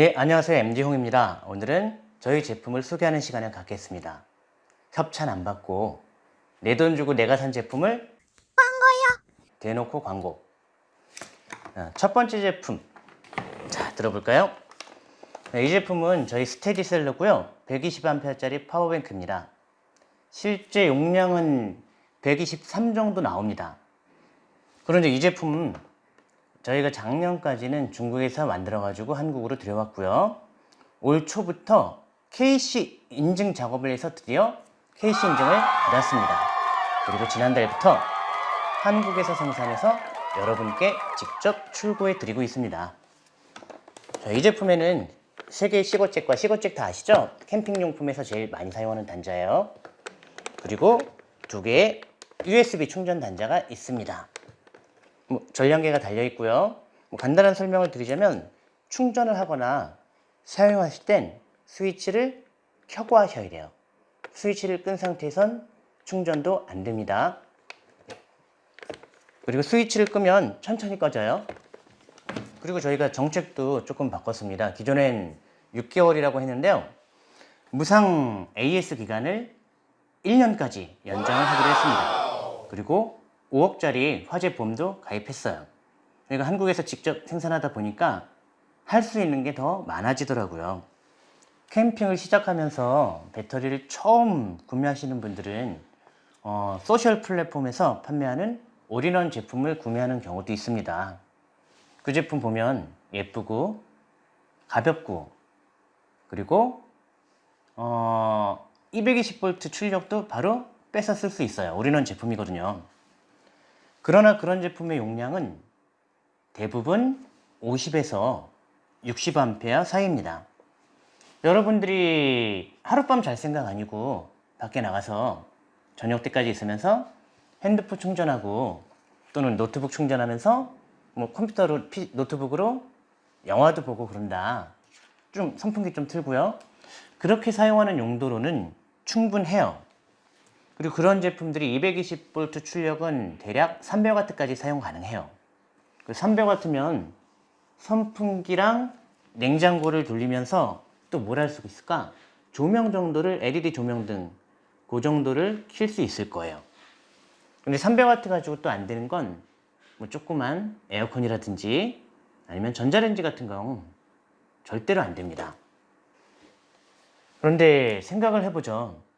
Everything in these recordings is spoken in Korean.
네, 안녕하세요. MD홍입니다. 오늘은 저희 제품을 소개하는 시간을 갖겠습니다. 협찬 안 받고 내 돈 주고 내가 산 제품을 광고요. 대놓고 광고. 어, 첫 번째 제품. 자, 들어볼까요? 네, 이 제품은 저희 스테디셀러고요. 120A짜리 파워뱅크입니다. 실제 용량은 123 정도 나옵니다. 그런데 이 제품은 저희가 작년까지는 중국에서 만들어 가지고 한국으로 들여왔고요. 올 초부터 KC 인증 작업을 해서 드디어 KC 인증을 받았습니다. 그리고 지난달부터 한국에서 생산해서 여러분께 직접 출고해 드리고 있습니다. 자, 이 제품에는 세개의 시거잭과 시거잭 다 아시죠? 캠핑용품에서 제일 많이 사용하는 단자예요. 그리고 두 개의 USB 충전 단자가 있습니다. 뭐 전량계가 달려 있고요. 뭐 간단한 설명을 드리자면 충전을 하거나 사용하실 땐 스위치를 켜고 하셔야 돼요. 스위치를 끈 상태에선 충전도 안 됩니다. 그리고 스위치를 끄면 천천히 꺼져요. 그리고 저희가 정책도 조금 바꿨습니다. 기존엔 6개월이라고 했는데요. 무상 AS 기간을 1년까지 연장을 하기로 했습니다. 그리고 5억짜리 화재 보험도 가입했어요. 그러니까 한국에서 직접 생산하다 보니까 할 수 있는 게 더 많아지더라고요. 캠핑을 시작하면서 배터리를 처음 구매하시는 분들은 어, 소셜 플랫폼에서 판매하는 올인원 제품을 구매하는 경우도 있습니다. 그 제품 보면 예쁘고 가볍고 그리고 어, 220V 출력도 바로 빼서 쓸 수 있어요. 올인원 제품이거든요. 그러나 그런 제품의 용량은 대부분 50에서 60A 사이입니다. 여러분들이 하룻밤 잘 생각 아니고 밖에 나가서 저녁 때까지 있으면서 핸드폰 충전하고 또는 노트북 충전하면서 뭐 컴퓨터로 노트북으로 영화도 보고 그런다. 좀 선풍기 좀 틀고요. 그렇게 사용하는 용도로는 충분해요. 그리고 그런 제품들이 220V 출력은 대략 300W까지 사용 가능해요. 300W면 그 선풍기랑 냉장고를 돌리면서 또 뭘 할 수 있을까? 조명 정도를 LED 조명 등 그 정도를 킬 수 있을 거예요. 근데 300W 가지고 또 안 되는 건 뭐 조그만 에어컨이라든지 아니면 전자레인지 같은 경우 절대로 안 됩니다. 그런데 생각을 해보죠.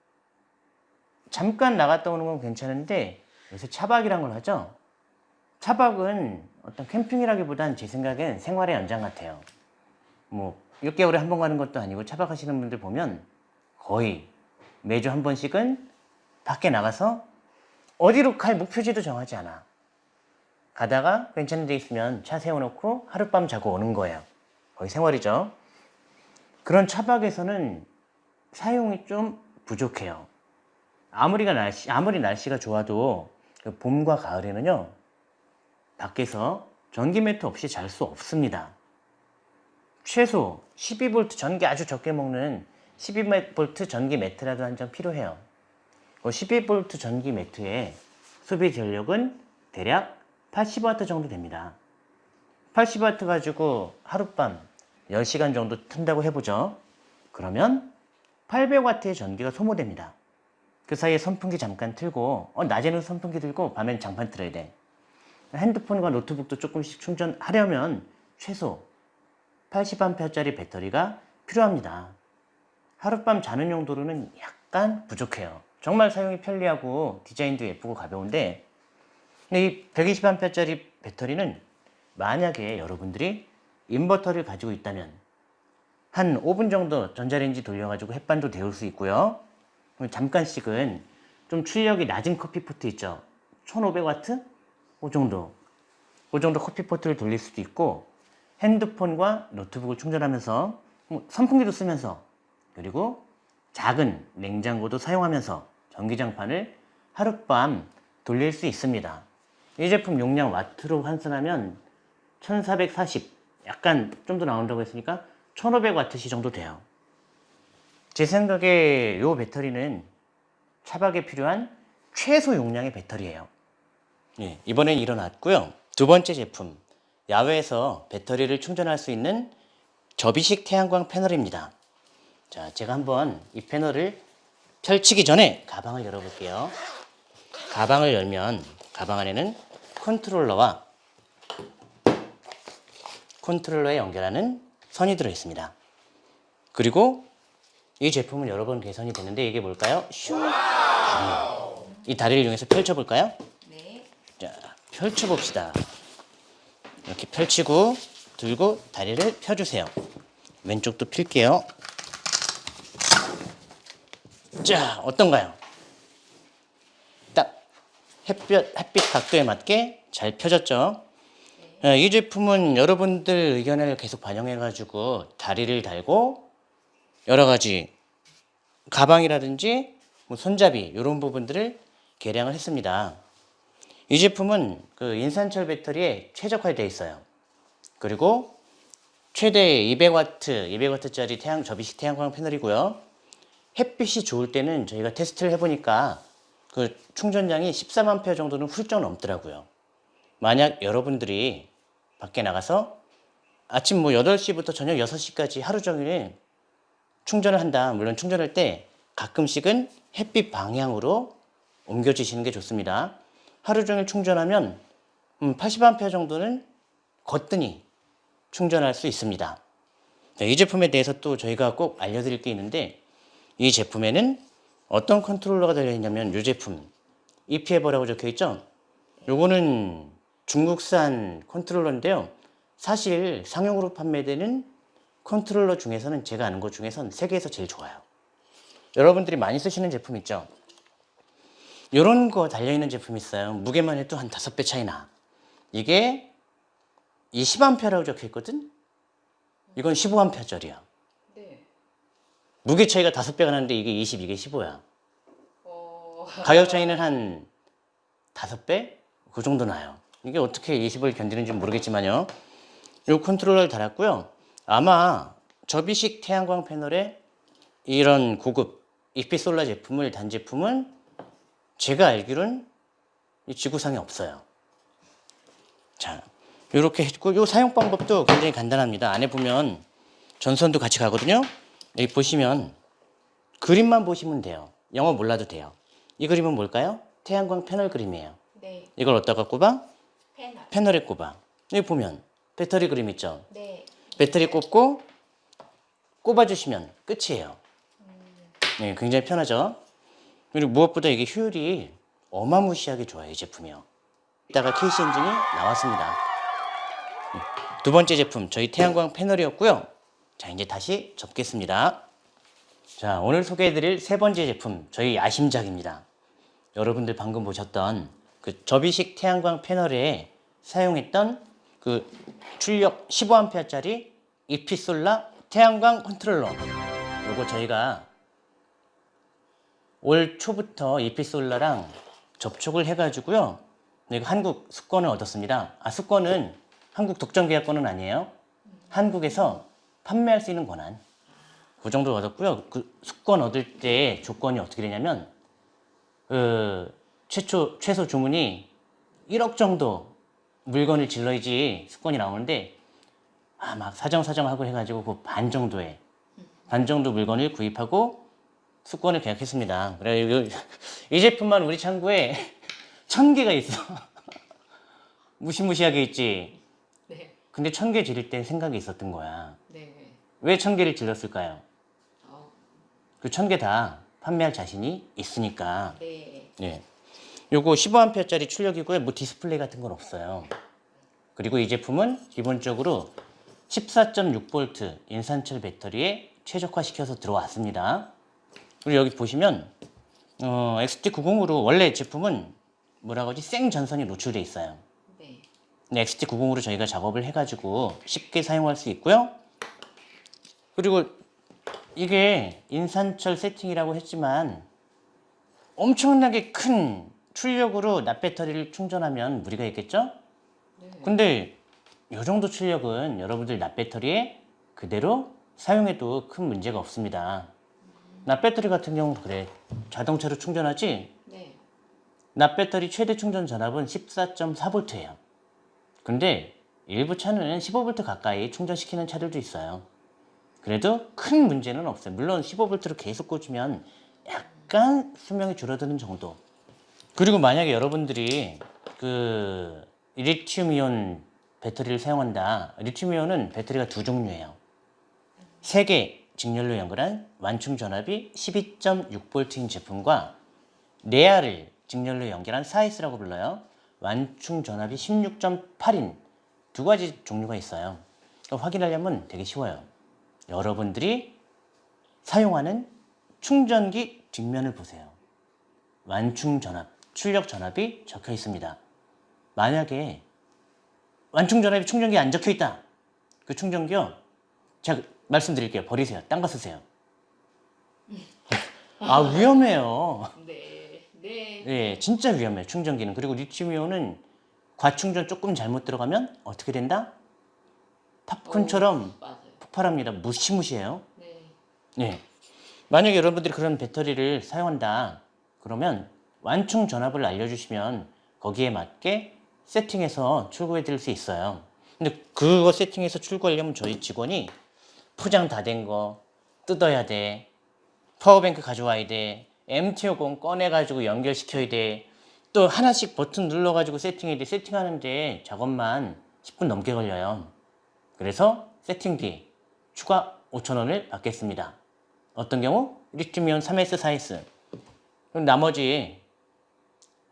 잠깐 나갔다 오는 건 괜찮은데 요새 차박이란 걸 하죠. 차박은 어떤 캠핑이라기보단 제 생각엔 생활의 연장 같아요. 뭐 6개월에 한 번 가는 것도 아니고 차박하시는 분들 보면 거의 매주 한 번씩은 밖에 나가서 어디로 갈 목표지도 정하지 않아. 가다가 괜찮은 데 있으면 차 세워놓고 하룻밤 자고 오는 거예요. 거의 생활이죠. 그런 차박에서는 사용이 좀 부족해요. 아무리가 날씨, 아무리 날씨가 좋아도 그 봄과 가을에는요 밖에서 전기 매트 없이 잘 수 없습니다. 최소 12V 전기 아주 적게 먹는 12V 전기 매트라도 한 장 필요해요. 그 12V 전기 매트의 소비 전력은 대략 80W 정도 됩니다. 80W 가지고 하룻밤 10시간 정도 튼다고 해보죠. 그러면 800W의 전기가 소모됩니다 그 사이에 선풍기 잠깐 틀고 어, 낮에는 선풍기 들고 밤엔 장판 틀어야 돼. 핸드폰과 노트북도 조금씩 충전하려면 최소 80A짜리 배터리가 필요합니다. 하룻밤 자는 용도로는 약간 부족해요. 정말 사용이 편리하고 디자인도 예쁘고 가벼운데 이 120A짜리 배터리는 만약에 여러분들이 인버터를 가지고 있다면 한 5분 정도 전자레인지 돌려가지고 햇반도 데울 수 있고요 잠깐씩은 좀 출력이 낮은 커피포트 있죠? 1500W? 그 정도. 그 정도 커피포트를 돌릴 수도 있고 핸드폰과 노트북을 충전하면서 뭐 선풍기도 쓰면서 그리고 작은 냉장고도 사용하면서 전기장판을 하룻밤 돌릴 수 있습니다. 이 제품 용량 와트로 환산하면 1440 약간 좀 더 나온다고 했으니까 1500W 정도 돼요 제 생각에 이 배터리는 차박에 필요한 최소 용량의 배터리예요 예, 이번엔 일어났고요 두 번째 제품 야외에서 배터리를 충전할 수 있는 접이식 태양광 패널입니다. 자, 제가 한번 이 패널을 펼치기 전에 가방을 열어볼게요. 가방을 열면 가방 안에는 컨트롤러와 컨트롤러에 연결하는 선이 들어 있습니다. 그리고 이 제품은 여러 번 개선이 됐는데 이게 뭘까요? 슈 다리. 이 다리를 이용해서 펼쳐볼까요? 네. 자, 펼쳐봅시다. 이렇게 펼치고 들고 다리를 펴주세요. 왼쪽도 필게요. 자, 어떤가요? 딱 햇볕, 햇빛 각도에 맞게 잘 펴졌죠? 어, 이 제품은 여러분들 의견을 계속 반영해가지고 다리를 달고 여러 가지 가방이라든지 뭐 손잡이 이런 부분들을 개량을 했습니다. 이 제품은 그 인산철 배터리에 최적화되어 있어요. 그리고 최대 200W, 200W짜리 태양 접이식 태양광 패널이고요. 햇빛이 좋을 때는 저희가 테스트를 해보니까 그 충전량이 13A 정도는 훌쩍 넘더라고요. 만약 여러분들이 밖에 나가서 아침 뭐 8시부터 저녁 6시까지 하루 종일 충전을 한다. 물론 충전할 때 가끔씩은 햇빛 방향으로 옮겨주시는 게 좋습니다. 하루 종일 충전하면 음, 80A 정도는 거뜬히 충전할 수 있습니다. 자, 이 제품에 대해서 또 저희가 꼭 알려드릴 게 있는데 이 제품에는 어떤 컨트롤러가 달려있냐면 이 제품 EPEVER라고 적혀있죠? 요거는 중국산 컨트롤러인데요. 사실 상용으로 판매되는 컨트롤러 중에서는 제가 아는 것 중에선 세계에서 제일 좋아요. 여러분들이 많이 쓰시는 제품 있죠? 요런 거 달려있는 제품 있어요. 무게만 해도 한 다섯 배 차이 나. 이게 20A라고 적혀있거든? 이건 15A짜리야. 네. 무게 차이가 다섯 배가 나는데 이게 20, 이게 15야. 어. 가격 차이는 한 다섯 배? 그 정도 나요. 이게 어떻게 20을 견디는지 모르겠지만요. 이 컨트롤러를 달았고요. 아마 접이식 태양광 패널에 이런 고급 EPsolar 제품을 단 제품은 제가 알기로는 이 지구상에 없어요. 자, 이렇게 했고 이 사용 방법도 굉장히 간단합니다. 안에 보면 전선도 같이 가거든요. 여기 보시면 그림만 보시면 돼요. 영어 몰라도 돼요. 이 그림은 뭘까요? 태양광 패널 그림이에요. 네. 이걸 어디다가 꼽아? 패널. 패널에 꼽아. 여기 보면 배터리 그림 있죠? 네. 배터리 꼽고 꼽아주시면 끝이에요. 네, 굉장히 편하죠? 그리고 무엇보다 이게 효율이 어마무시하게 좋아요, 이 제품이요. 이따가 KC 엔진이 나왔습니다. 네, 두 번째 제품, 저희 태양광 패널이었고요. 자, 이제 다시 접겠습니다. 자, 오늘 소개해드릴 세 번째 제품, 저희 야심작입니다. 여러분들 방금 보셨던 그 접이식 태양광 패널에 사용했던 그 출력 15A짜리 EPsolar 태양광 컨트롤러. 요거 저희가 올 초부터 EPsolar랑 접촉을 해가지고요. 네, 이거 한국 수권을 얻었습니다. 아, 수권은 한국 독점 계약권은 아니에요. 한국에서 판매할 수 있는 권한. 그 정도 얻었고요. 그 수권 얻을 때 조건이 어떻게 되냐면, 그, 최초, 최소 주문이 1억 정도 물건을 질러야지 수권이 나오는데, 아, 막 사정사정하고 해가지고 그 반 정도에, 반 정도 물건을 구입하고 수권을 계약했습니다. 그래, 이, 이 제품만 우리 창고에 천 개가 있어. 무시무시하게 있지. 네. 근데 천 개 지를 때 생각이 있었던 거야. 네. 왜 천 개를 질렀을까요? 어. 그 천 개 다 판매할 자신이 있으니까. 네. 예. 요거 15A짜리 출력이고요. 뭐 디스플레이 같은 건 없어요. 그리고 이 제품은 기본적으로 14.6V 인산철 배터리에 최적화시켜서 들어왔습니다. 그리고 여기 보시면 어, XT90으로 원래 제품은 뭐라고 하지? 생 전선이 노출돼 있어요. 네. 근데 XT90으로 저희가 작업을 해가지고 쉽게 사용할 수 있고요. 그리고 이게 인산철 세팅이라고 했지만 엄청나게 큰 출력으로 납배터리를 충전하면 무리가 있겠죠? 근데 이 정도 출력은 여러분들 납배터리에 그대로 사용해도 큰 문제가 없습니다. 납배터리 같은 경우는 그래. 자동차로 충전하지 네. 납배터리 최대 충전 전압은 14.4V예요. 근데 일부 차는 15V 가까이 충전시키는 차들도 있어요. 그래도 큰 문제는 없어요. 물론 15V로 계속 꽂으면 약간 수명이 줄어드는 정도. 그리고 만약에 여러분들이 그 리튬이온 배터리를 사용한다. 리튬이온은 배터리가 두 종류예요. 세 개 직렬로 연결한 완충 전압이 12.6V인 제품과 레아를 직렬로 연결한 사이스라고 불러요. 완충 전압이 16.8인 두 가지 종류가 있어요. 확인하려면 되게 쉬워요. 여러분들이 사용하는 충전기 뒷면을 보세요. 완충 전압, 출력 전압이 적혀 있습니다. 만약에 완충 전압이 충전기에 안 적혀 있다. 그 충전기요. 제가 말씀드릴게요. 버리세요. 딴 거 쓰세요. 아 위험해요. 네. 네. 예, 진짜 위험해요. 충전기는. 그리고 리튬이온은 과충전 조금 잘못 들어가면 어떻게 된다? 팝콘처럼. 폭발합니다. 무시무시해요. 네. 예. 만약에 여러분들이 그런 배터리를 사용한다. 그러면 완충 전압을 알려주시면 거기에 맞게 세팅해서 출고해 드릴 수 있어요. 근데 그거 세팅해서 출고하려면 저희 직원이 포장 다 된 거 뜯어야 돼. 파워뱅크 가져와야 돼. MT50 꺼내가지고 연결시켜야 돼. 또 하나씩 버튼 눌러가지고 세팅해야 돼. 세팅하는데 작업만 10분 넘게 걸려요. 그래서 세팅비 추가 5,000원을 받겠습니다. 어떤 경우? 리튬이온 3S, 4S. 그럼 나머지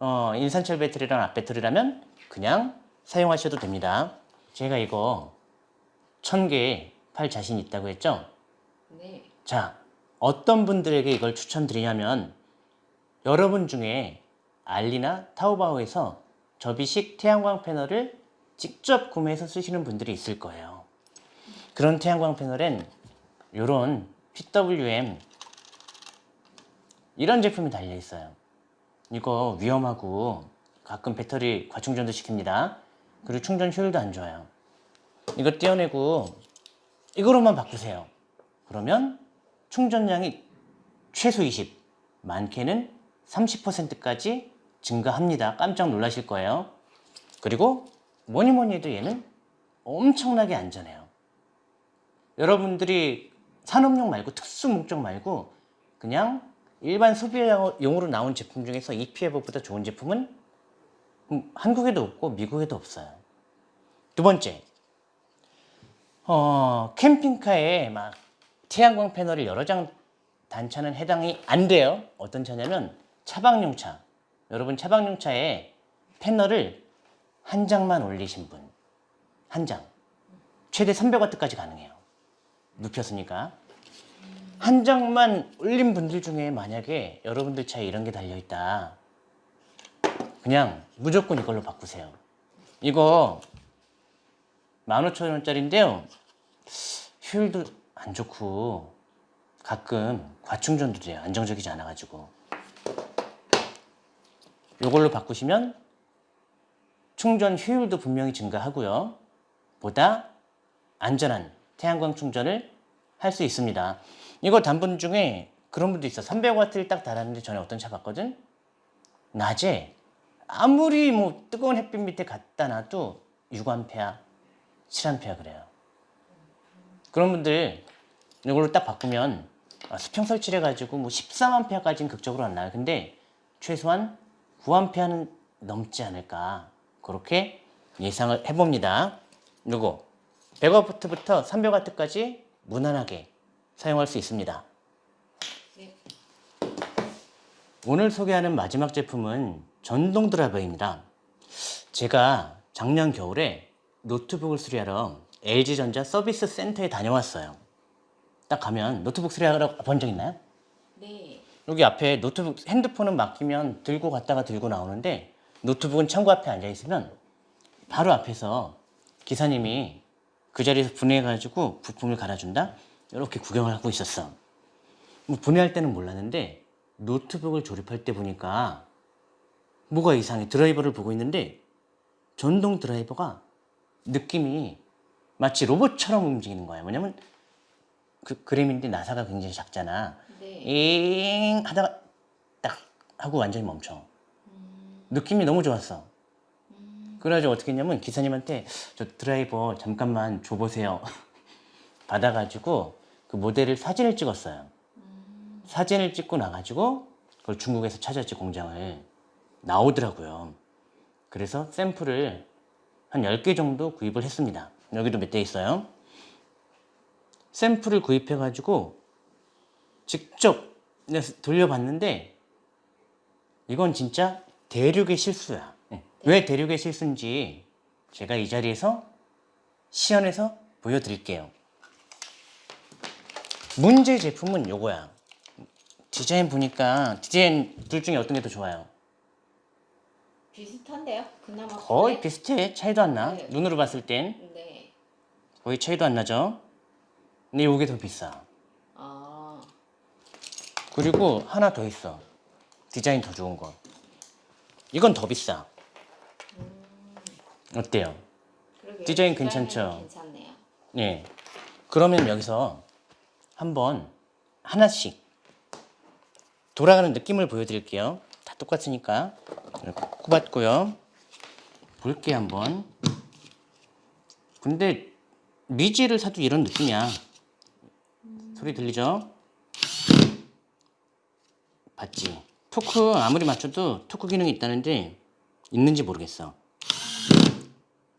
어, 인산철 배터리랑 앞배터리라면 그냥 사용하셔도 됩니다. 제가 이거 1000개 팔 자신 있다고 했죠? 네. 자, 어떤 분들에게 이걸 추천드리냐면 여러분 중에 알리나 타오바오에서 접이식 태양광 패널을 직접 구매해서 쓰시는 분들이 있을 거예요. 그런 태양광 패널엔 이런 PWM 이런 제품이 달려 있어요. 이거 위험하고 가끔 배터리 과충전도 시킵니다. 그리고 충전 효율도 안 좋아요. 이거 떼어내고 이거로만 바꾸세요. 그러면 충전량이 최소 20, 많게는 30%까지 증가합니다. 깜짝 놀라실 거예요. 그리고 뭐니 뭐니 해도 얘는 엄청나게 안전해요. 여러분들이 산업용 말고 특수 목적 말고 그냥 일반 소비용으로 나온 제품 중에서 EPF보다 좋은 제품은 음, 한국에도 없고 미국에도 없어요. 두 번째, 어, 캠핑카에 막 태양광 패널을 여러 장 단차는 해당이 안 돼요. 어떤 차냐면 차박용 차. 여러분 차박용 차에 패널을 한 장만 올리신 분. 한 장. 최대 300W까지 가능해요. 눕혔으니까. 한 장만 올린 분들 중에 만약에 여러분들 차에 이런 게 달려있다. 그냥 무조건 이걸로 바꾸세요. 이거 15,000원짜리인데요. 효율도 안 좋고 가끔 과충전도 돼요. 안정적이지 않아 가지고. 이걸로 바꾸시면 충전 효율도 분명히 증가하고요. 보다 안전한 태양광 충전을 할 수 있습니다. 이거 단분 중에 그런 분도 있어. 300W를 딱 달았는데 전에 어떤 차 봤거든? 낮에 아무리 뭐 뜨거운 햇빛 밑에 갖다 놔도 6A, 7A 그래요. 그런 분들 이걸로 딱 바꾸면 아, 수평 설치를 해가지고 뭐 13A까지는 극적으로 안 나요. 근데 최소한 9A는 넘지 않을까 그렇게 예상을 해봅니다. 요거 100W부터 300W까지 무난하게 사용할 수 있습니다. 네. 오늘 소개하는 마지막 제품은 전동 드라이버입니다. 제가 작년 겨울에 노트북을 수리하러 LG전자 서비스 센터에 다녀왔어요. 딱 가면 노트북 수리하러 본 적 있나요? 네. 여기 앞에 노트북 핸드폰은 맡기면 들고 갔다가 들고 나오는데 노트북은 창고 앞에 앉아 있으면 바로 앞에서 기사님이 그 자리에서 분해해가지고 부품을 갈아준다? 이렇게 구경을 하고 있었어. 뭐 분해할 때는 몰랐는데 노트북을 조립할 때 보니까 뭐가 이상해. 드라이버를 보고 있는데 전동 드라이버가 느낌이 마치 로봇처럼 움직이는 거야. 뭐냐면 그 그램인데 나사가 굉장히 작잖아. 네. 잉 하다가 딱 하고 완전히 멈춰. 느낌이 너무 좋았어. 그래가지고 어떻게 했냐면 기사님한테 저 드라이버 잠깐만 줘보세요. 받아가지고 그 모델을 사진을 찍었어요. 음, 사진을 찍고 나가지고 그걸 중국에서 찾았지 공장을 나오더라고요. 그래서 샘플을 한 10개 정도 구입을 했습니다. 여기도 몇 대 있어요. 샘플을 구입해가지고 직접 돌려봤는데 이건 진짜 대륙의 실수야. 예. 왜 대륙의 실수인지 제가 이 자리에서 시연해서 보여드릴게요. 문제 제품은 요거야. 디자인 보니까 디자인 둘 중에 어떤 게 더 좋아요? 비슷한데요? 그나마 거의 네. 비슷해. 차이도 안 나. 네. 눈으로 봤을 땐 네. 거의 차이도 안 나죠. 근데 요게 더 비싸. 아, 그리고 하나 더 있어. 디자인 더 좋은 거. 이건 더 비싸. 어때요? 그러게요. 디자인 괜찮죠? 괜찮네요. 예. 그러면 여기서 한번 하나씩 돌아가는 느낌을 보여드릴게요. 다 똑같으니까 꼽았고요. 볼게 한번. 근데 미지를 사도 이런 느낌이야. 소리 들리죠? 봤지? 토크 아무리 맞춰도 토크 기능이 있다는데 있는지 모르겠어.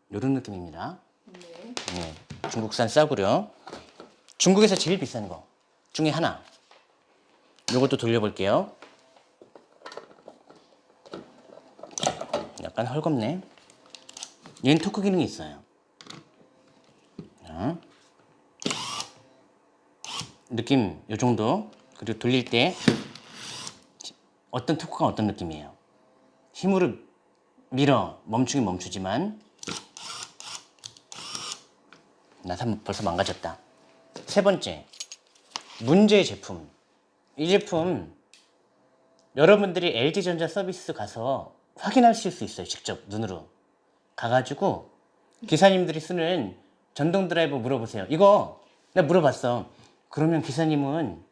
이런 느낌입니다. 네. 네, 중국산 싸구려. 중국에서 제일 비싼 거 중에 하나. 요것도 돌려볼게요. 약간 헐겁네. 얘는 토크 기능이 있어요. 자. 느낌 요 정도. 그리고 돌릴 때 어떤 토크가 어떤 느낌이에요. 힘으로 밀어 멈추긴 멈추지만 나 삼- 벌써 망가졌다. 세 번째, 문제의 제품. 이 제품 여러분들이 LG전자 서비스 가서 확인하실 수 있어요. 직접 눈으로 가가지고 기사님들이 쓰는 전동 드라이버 물어보세요. 이거 내가 물어봤어. 그러면 기사님은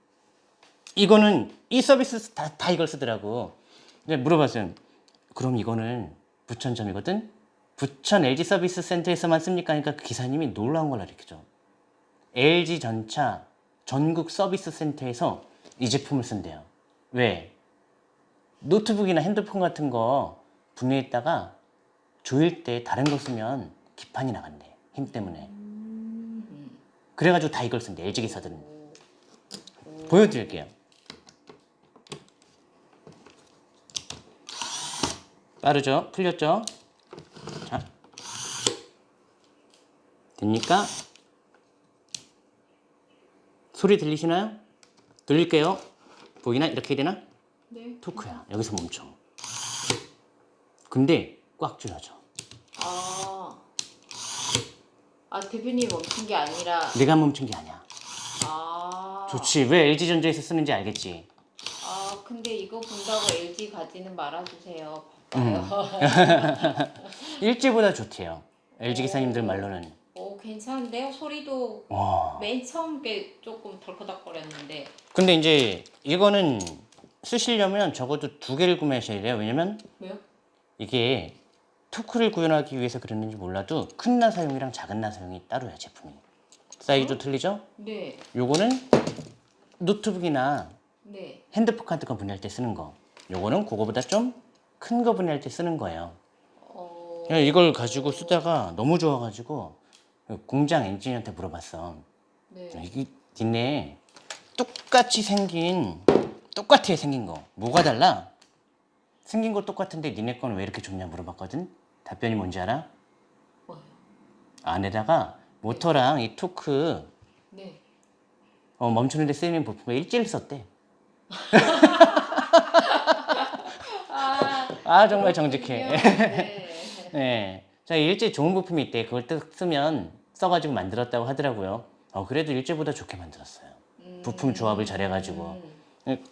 이거는 이 서비스 다, 다 이걸 쓰더라고. 근데 물어봤어요. 그럼 이거는 부천점이거든. 부천 LG 서비스 센터에서만 씁니까? 하니까 그 기사님이 놀라운 걸 가르쳐줘. LG 전차 전국 서비스 센터에서 이 제품을 쓴대요. 왜? 노트북이나 핸드폰 같은 거 분해했다가 조일 때 다른 거 쓰면 기판이 나간대. 힘 때문에. 그래가지고 다 이걸 쓴대. LG 기사들은. 보여드릴게요. 빠르죠? 풀렸죠? 자. 됩니까? 소리 들리시나요? 들릴게요. 보이나? 이렇게 해야 되나? 네. 토크야. 여기서 멈춰. 근데 꽉 줄여줘. 아, 아 대표님 멈춘 게 아니라 내가 멈춘 게 아니야. 아, 좋지. 왜 LG전자에서 쓰는지 알겠지? 아 근데 이거 본다고 LG 가지는 말아주세요. 음. 일제보다 좋대요. LG 기사님들 말로는. 오 괜찮은데요? 소리도 와. 맨 처음 게 조금 덜커덕거렸는데 근데 이제 이거는 쓰시려면 적어도 두 개를 구매하셔야 돼요. 왜냐면 왜요? 이게 토크를 구현하기 위해서 그랬는지 몰라도 큰 나사용이랑 작은 나사용이 따로야 제품이. 사이즈도 틀리죠? 네, 요거는 노트북이나 네. 핸드폰 같은 거 분해할 때 쓰는 거. 요거는 그거보다 좀 큰 거 분해할 때 쓰는 거예요. 어, 이걸 가지고 쓰다가 너무 좋아가지고 공장 엔지니어한테 물어봤어. 네. 이게 니네 똑같이 생긴 똑같아 생긴 거 뭐가 달라? 생긴 거 똑같은데 니네 거는 왜 이렇게 좋냐 물어봤거든. 답변이 뭔지 알아? 뭐요? 안에다가 모터랑 이 토크 네. 어, 멈추는데 쓰이는 부품에 일지를 썼대. 아, 아 정말 정직해. 네. 네. 자, 일제 좋은 부품이 있대. 그걸 딱 쓰면 써가지고 만들었다고 하더라고요. 어, 그래도 일제보다 좋게 만들었어요. 음, 부품 조합을 잘해가지고. 음,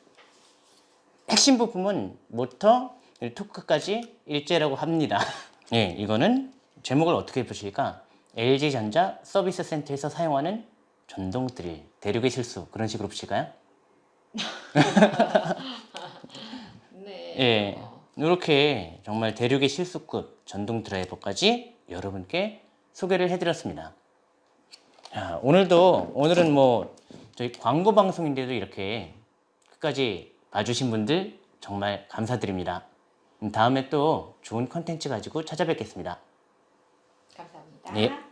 핵심 부품은 모터, 토크까지 일제라고 합니다. 예, 이거는 제목을 어떻게 보실까? LG전자 서비스 센터에서 사용하는 전동 드릴, 대륙의 실수 그런 식으로 보실까요? 네. 예, 어, 이렇게 정말 대륙의 실수급 전동 드라이버까지 여러분께 소개를 해드렸습니다. 자, 오늘도 오늘은 뭐 저희 광고 방송인데도 이렇게 끝까지 봐주신 분들 정말 감사드립니다. 음, 다음에 또 좋은 컨텐츠 가지고 찾아뵙겠습니다. 감사합니다. 네.